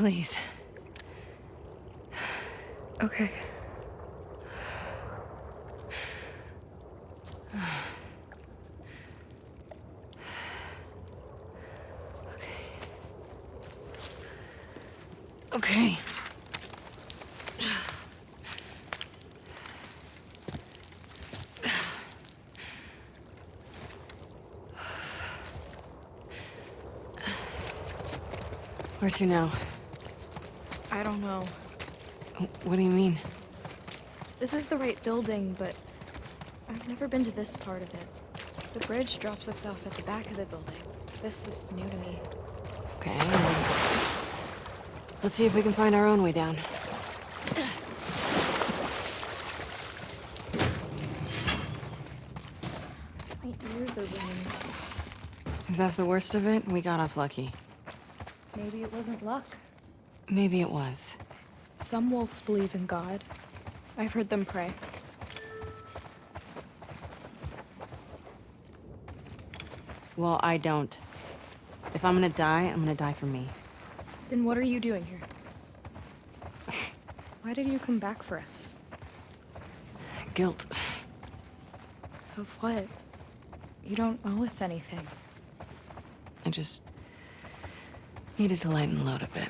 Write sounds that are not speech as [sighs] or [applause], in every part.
Please. Okay. Okay. Where to now? I don't know. What do you mean? This is the right building, but I've never been to this part of it. The bridge drops us off at the back of the building. This is new to me. Okay. Let's see if we can find our own way down. My ears are ringing. If that's the worst of it, we got off lucky. Maybe it wasn't luck. Maybe it was. Some wolves believe in God. I've heard them pray. Well, I don't. If I'm gonna die, I'm gonna die for me. Then what are you doing here? Why did you come back for us? Guilt. Of what? You don't owe us anything. I just needed to lighten the load a bit.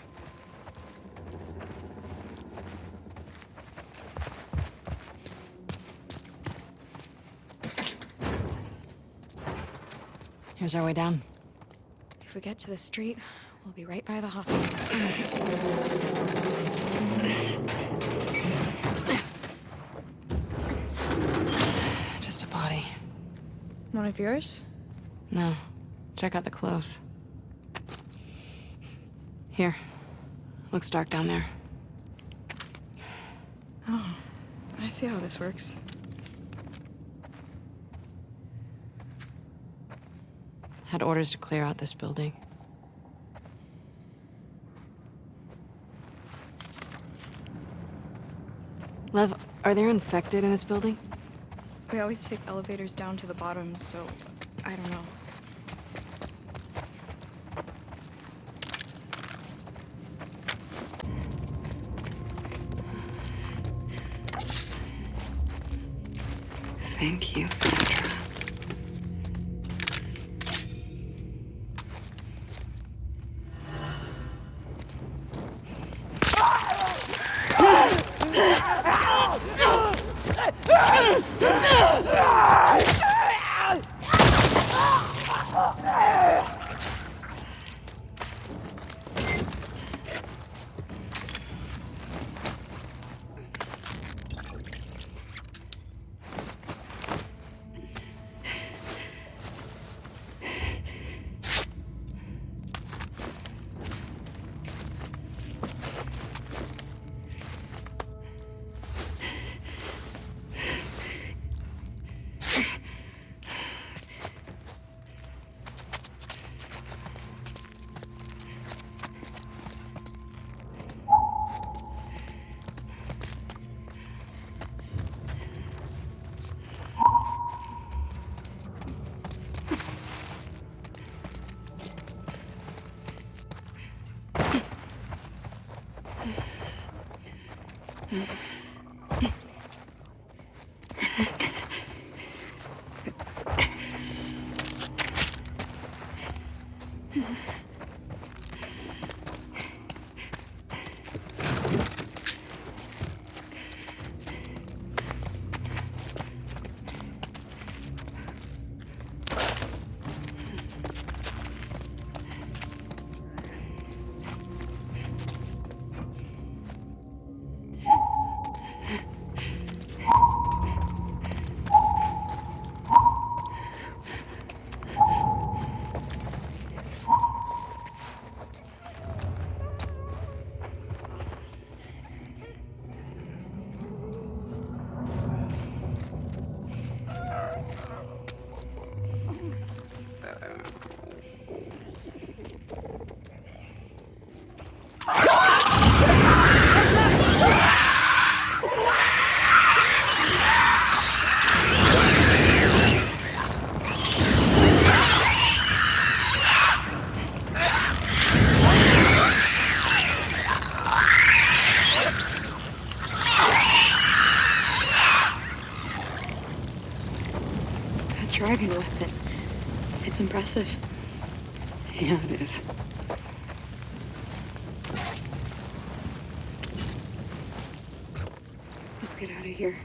Here's our way down. If we get to the street, we'll be right by the hospital. Just a body. One of yours? No. Check out the clothes. Here. Looks dark down there. Oh, I see how this works. Had orders to clear out this building. Lev, are there infected in this building? We always take elevators down to the bottom, so I don't know. Mm-hmm. [laughs] driving with. It's impressive. Yeah, it is. Let's get out of here.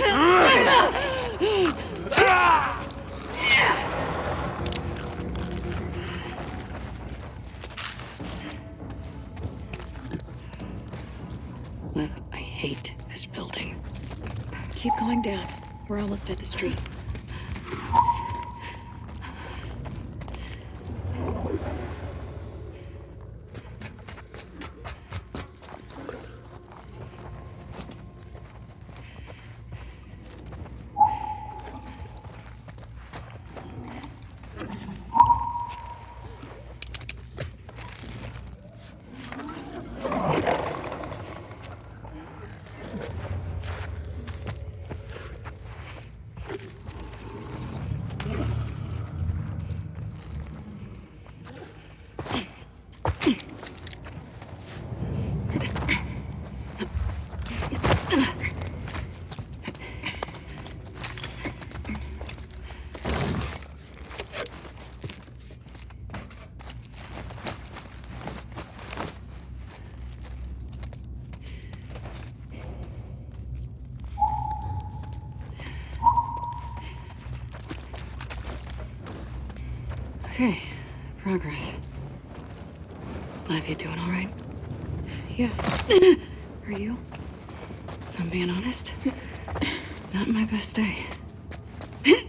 I hate this building. Keep going down. We're almost at the street. Okay, progress. Lev, you doing all right? Yeah. [laughs] Are you? If I'm being honest, [laughs] not my best day. [laughs]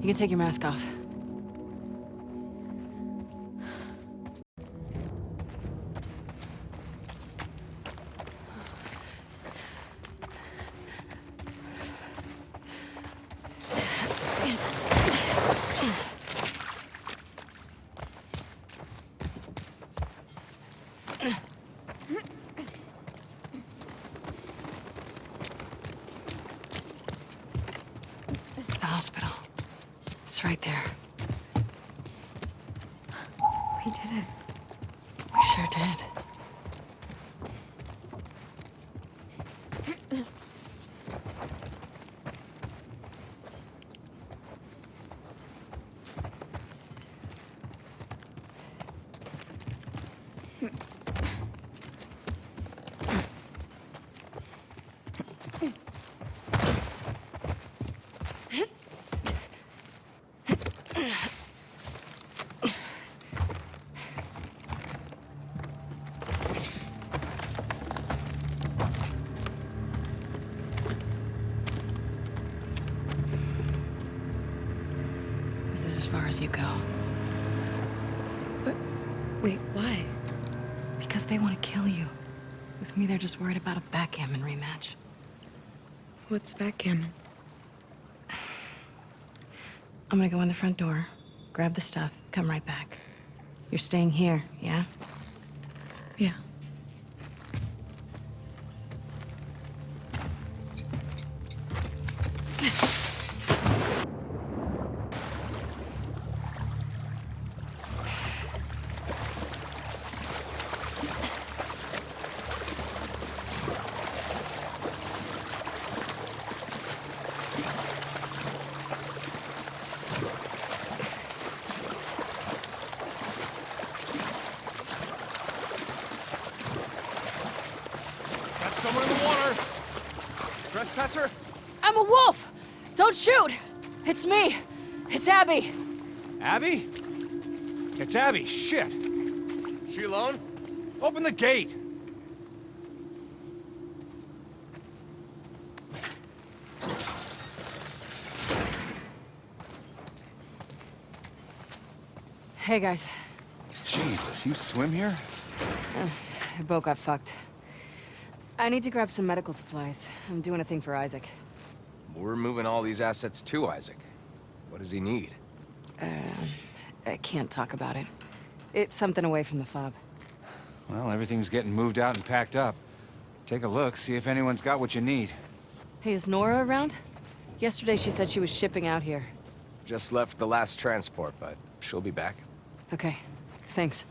You can take your mask off. We did it. We sure did. Far as you go. But, Wait, why? Because they want to kill you. With me, they're just worried about a backgammon rematch. What's backgammon? [sighs] I'm gonna go in the front door, grab the stuff, come right back. You're staying here, yeah? Yeah. A wolf! Don't shoot! It's me! It's Abby! Abby? It's Abby, shit! She alone? Open the gate! Hey, guys. Jesus, you swim here? The boat got fucked. I need to grab some medical supplies. I'm doing a thing for Isaac. We're moving all these assets to Isaac. What does he need? Uh, I can't talk about it. It's something away from the fob. Well, everything's getting moved out and packed up. Take a look, see if anyone's got what you need. Hey, is Nora around? Yesterday she said she was shipping out here. Just left the last transport, but she'll be back. Okay, thanks.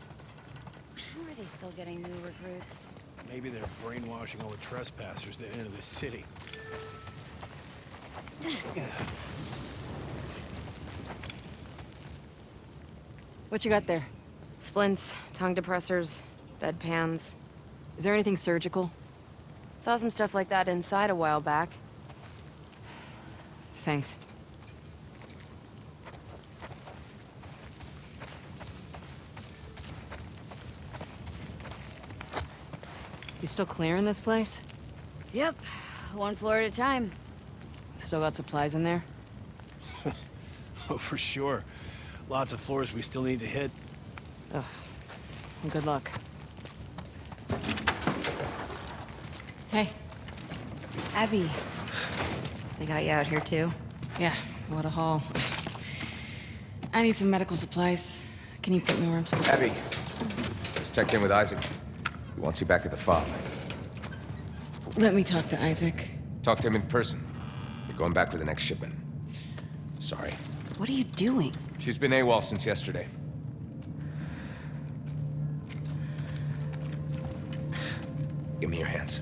How are they still getting new recruits? Maybe they're brainwashing all the trespassers to enter the city. What you got there? Splints, tongue depressors, bedpans. Is there anything surgical? Saw some stuff like that inside a while back. Thanks. You still clearing this place? Yep, one floor at a time. Still got supplies in there? [laughs] Oh, for sure. Lots of floors we still need to hit. Well, good luck. Hey, Abby. They got you out here too? yeah, what a haul. [sighs] I need some medical supplies. Can you put me where I'm supposed to Abby, just checked in with Isaac. He wants you back at the farm. Let me talk to Isaac. Talk to him in person. Going back with the next shipment. Sorry. What are you doing? She's been AWOL since yesterday. Give me your hands.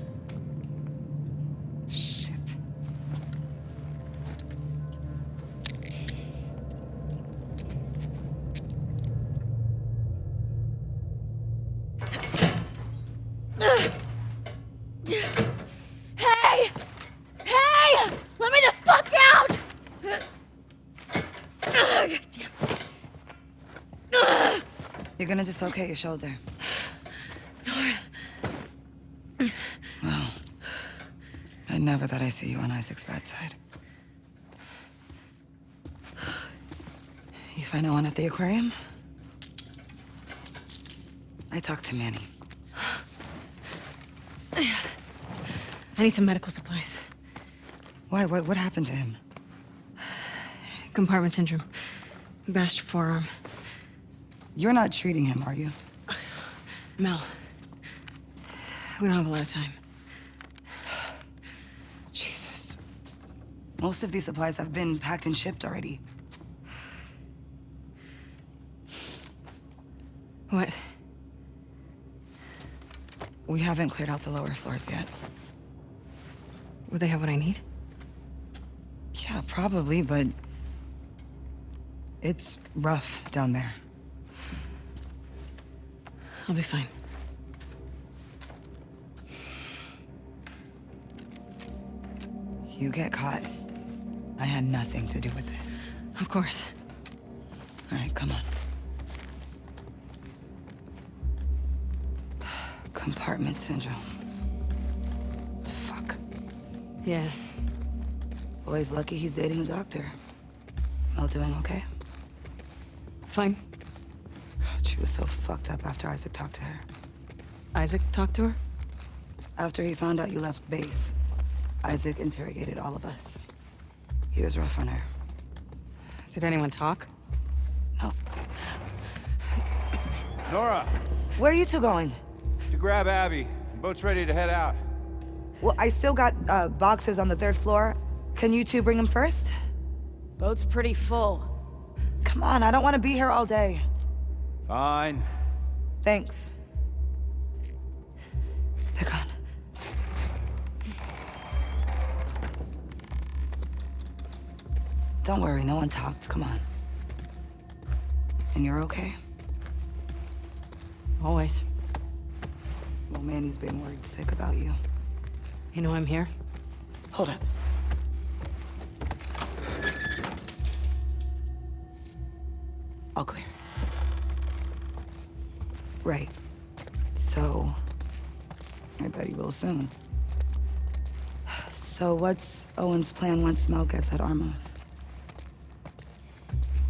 Dislocate your shoulder. Nora. Well, I never thought I'd see you on Isaac's bedside. You find no one at the aquarium? I talked to Manny. I need some medical supplies. Why? What, what happened to him? Compartment syndrome. Bashed forearm. You're not treating him, are you? [sighs] Mel. We don't have a lot of time. Jesus. Most of these supplies have been packed and shipped already. What? We haven't cleared out the lower floors yet. Would they have what I need? Yeah, probably, but... It's rough down there. I'll be fine. You get caught. I had nothing to do with this. Of course. All right, come on. Compartment syndrome. Fuck. Yeah. Boy's lucky he's dating a doctor. Mel doing okay? Fine. God, she was so fucked up after Isaac talked to her. Isaac talked to her? After he found out you left base, Isaac interrogated all of us. He was rough on her. Did anyone talk? No. Nora, Where are you two going? to grab Abby. The boat's ready to head out. Well, I still got uh, boxes on the third floor. Can you two bring them first? Boat's pretty full. Come on, I don't want to be here all day. Fine. Thanks. They're gone. Don't worry, no one talked. Come on. And you're okay? Always. Well, Manny's been worried sick about you. You know I'm here? Hold up. All clear. Right. So, I bet he will soon. So what's Owen's plan once Mel gets at Armouth?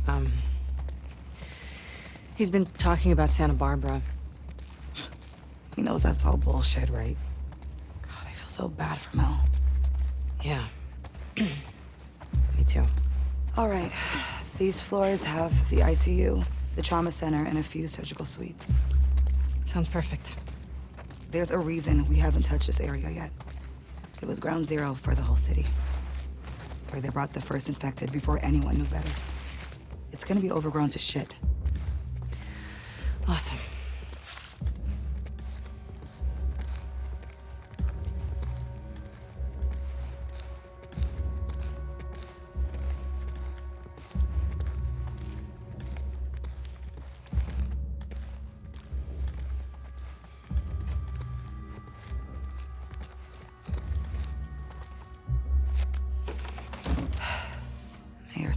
Um... He's been talking about Santa Barbara. He knows that's all bullshit, right? God, I feel so bad for Mel. Yeah. [clears throat] Me too. All right. These floors have the ICU, the trauma center, and a few surgical suites. Sounds perfect. There's a reason we haven't touched this area yet. It was ground zero for the whole city. Where they brought the first infected before anyone knew better. It's gonna be overgrown to shit. Awesome.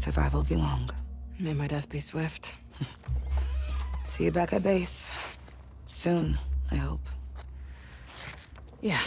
Survival be long. May my death be swift. [laughs] See you back at base. Soon, I hope. Yeah.